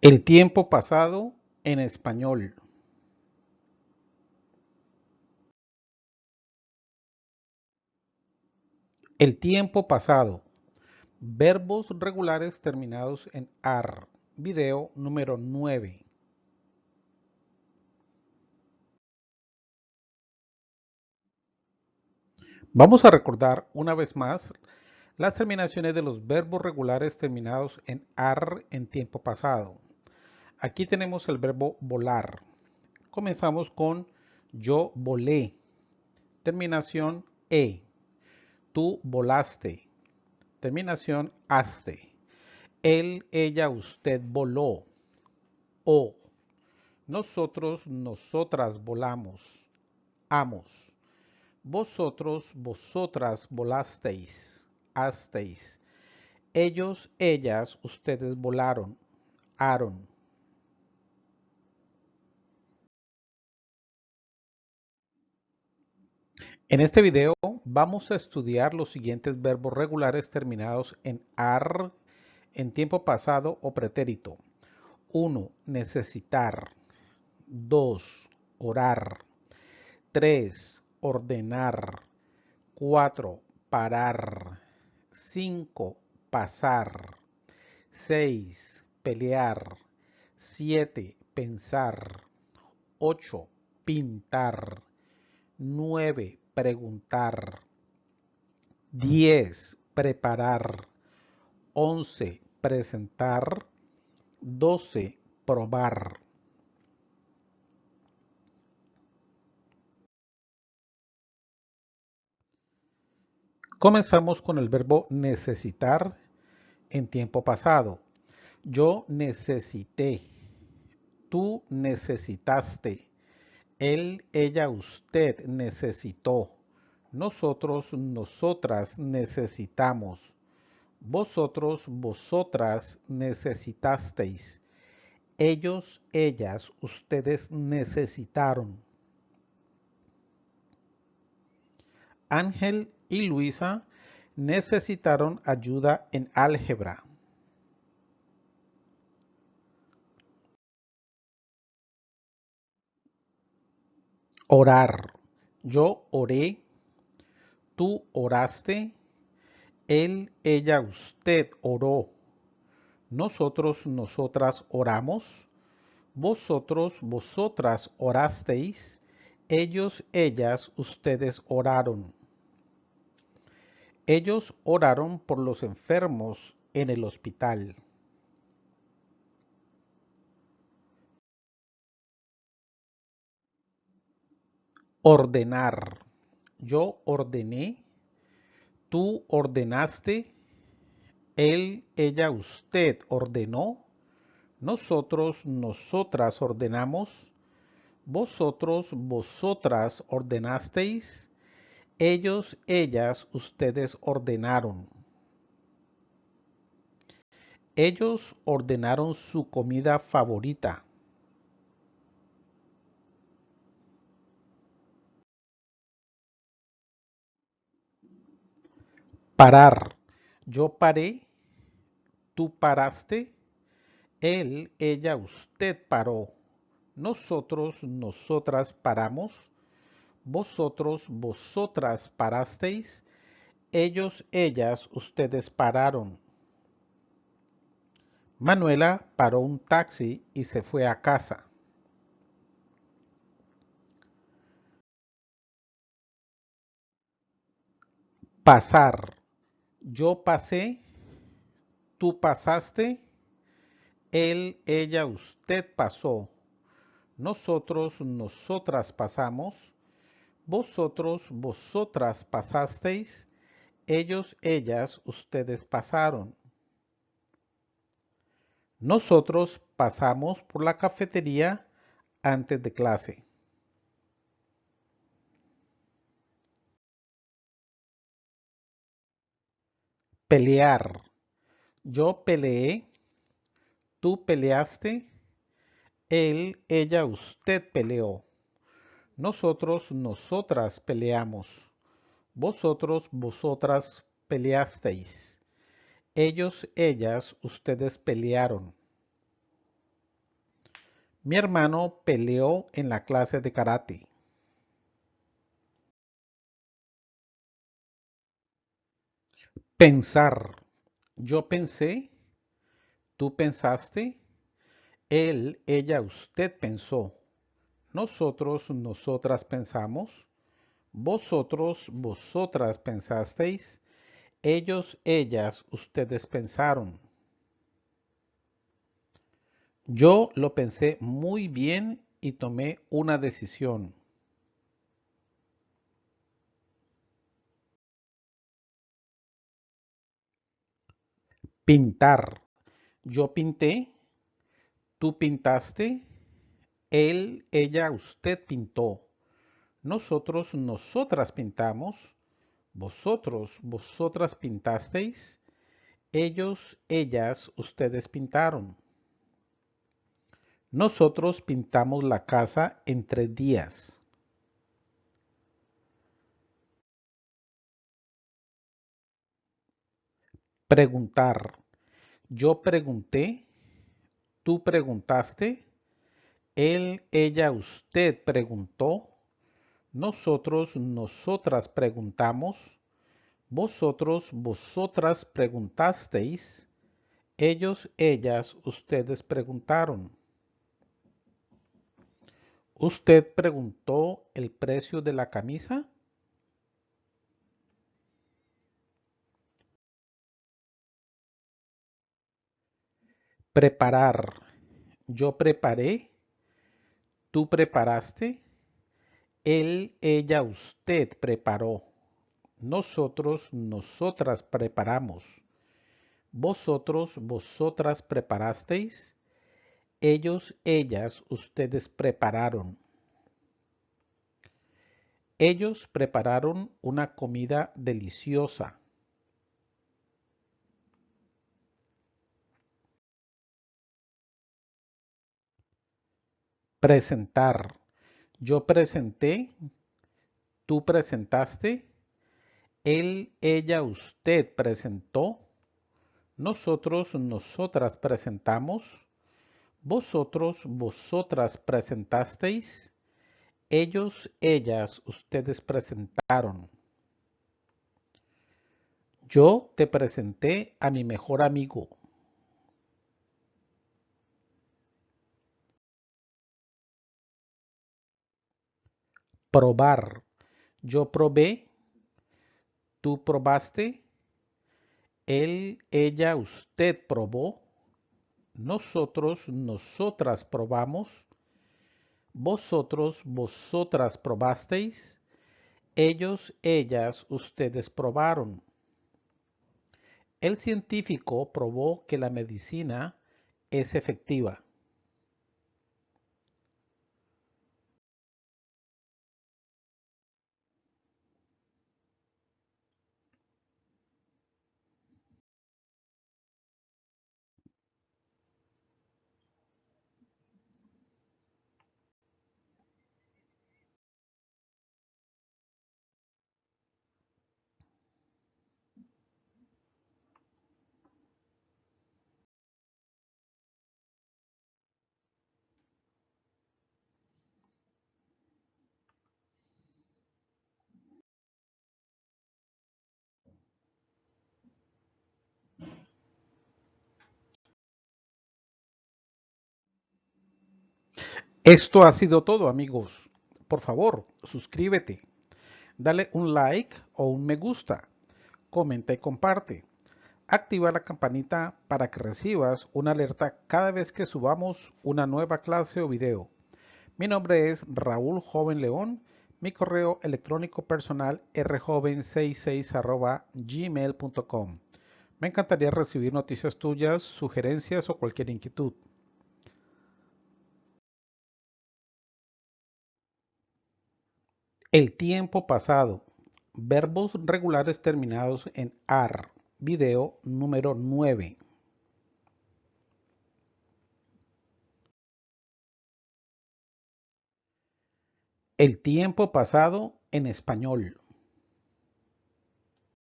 El tiempo pasado en español. El tiempo pasado. Verbos regulares terminados en AR. Video número 9. Vamos a recordar una vez más las terminaciones de los verbos regulares terminados en AR en tiempo pasado. Aquí tenemos el verbo volar. Comenzamos con yo volé. Terminación E. Tú volaste. Terminación aste. Él, ella, usted voló. O. Nosotros, nosotras volamos. Amos. Vosotros, vosotras volasteis. Asteis. Ellos, ellas, ustedes volaron. Aaron. En este video vamos a estudiar los siguientes verbos regulares terminados en AR en tiempo pasado o pretérito. 1. Necesitar. 2. Orar. 3. Ordenar. 4. Parar. 5. Pasar. 6. Pelear. 7. Pensar. 8. Pintar. 9 preguntar. 10. Preparar. 11. Presentar. 12. Probar. Comenzamos con el verbo necesitar en tiempo pasado. Yo necesité. Tú necesitaste. Él, ella, usted necesitó. Nosotros, nosotras necesitamos. Vosotros, vosotras necesitasteis. Ellos, ellas, ustedes necesitaron. Ángel y Luisa necesitaron ayuda en álgebra. Orar. Yo oré. Tú oraste. Él, ella, usted oró. Nosotros, nosotras oramos. Vosotros, vosotras orasteis. Ellos, ellas, ustedes oraron. Ellos oraron por los enfermos en el hospital. Ordenar. Yo ordené. Tú ordenaste. Él, ella, usted ordenó. Nosotros, nosotras ordenamos. Vosotros, vosotras ordenasteis. Ellos, ellas, ustedes ordenaron. Ellos ordenaron su comida favorita. Parar. Yo paré. Tú paraste. Él, ella, usted paró. Nosotros, nosotras paramos. Vosotros, vosotras parasteis. Ellos, ellas, ustedes pararon. Manuela paró un taxi y se fue a casa. Pasar. Yo pasé, tú pasaste, él, ella, usted pasó. Nosotros, nosotras pasamos. Vosotros, vosotras pasasteis. Ellos, ellas, ustedes pasaron. Nosotros pasamos por la cafetería antes de clase. Pelear. Yo peleé. Tú peleaste. Él, ella, usted peleó. Nosotros, nosotras peleamos. Vosotros, vosotras peleasteis. Ellos, ellas, ustedes pelearon. Mi hermano peleó en la clase de karate. Pensar. Yo pensé, tú pensaste, él, ella, usted pensó. Nosotros, nosotras pensamos. Vosotros, vosotras pensasteis. Ellos, ellas, ustedes pensaron. Yo lo pensé muy bien y tomé una decisión. Pintar. Yo pinté, tú pintaste, él, ella, usted pintó. Nosotros, nosotras pintamos, vosotros, vosotras pintasteis, ellos, ellas, ustedes pintaron. Nosotros pintamos la casa en tres días. Preguntar. Yo pregunté, tú preguntaste, él, ella, usted preguntó, nosotros, nosotras preguntamos, vosotros, vosotras preguntasteis, ellos, ellas, ustedes preguntaron. ¿Usted preguntó el precio de la camisa? Preparar. Yo preparé. Tú preparaste. Él, ella, usted preparó. Nosotros, nosotras preparamos. Vosotros, vosotras preparasteis. Ellos, ellas, ustedes prepararon. Ellos prepararon una comida deliciosa. Presentar. Yo presenté, tú presentaste, él, ella, usted presentó, nosotros, nosotras presentamos, vosotros, vosotras presentasteis, ellos, ellas, ustedes presentaron. Yo te presenté a mi mejor amigo. Probar. Yo probé. Tú probaste. Él, ella, usted probó. Nosotros, nosotras probamos. Vosotros, vosotras probasteis. Ellos, ellas, ustedes probaron. El científico probó que la medicina es efectiva. Esto ha sido todo amigos. Por favor, suscríbete, dale un like o un me gusta, comenta y comparte. Activa la campanita para que recibas una alerta cada vez que subamos una nueva clase o video. Mi nombre es Raúl Joven León. Mi correo electrónico personal rjoven66 gmail.com. Me encantaría recibir noticias tuyas, sugerencias o cualquier inquietud. El tiempo pasado. Verbos regulares terminados en AR. Video número 9. El tiempo pasado en español.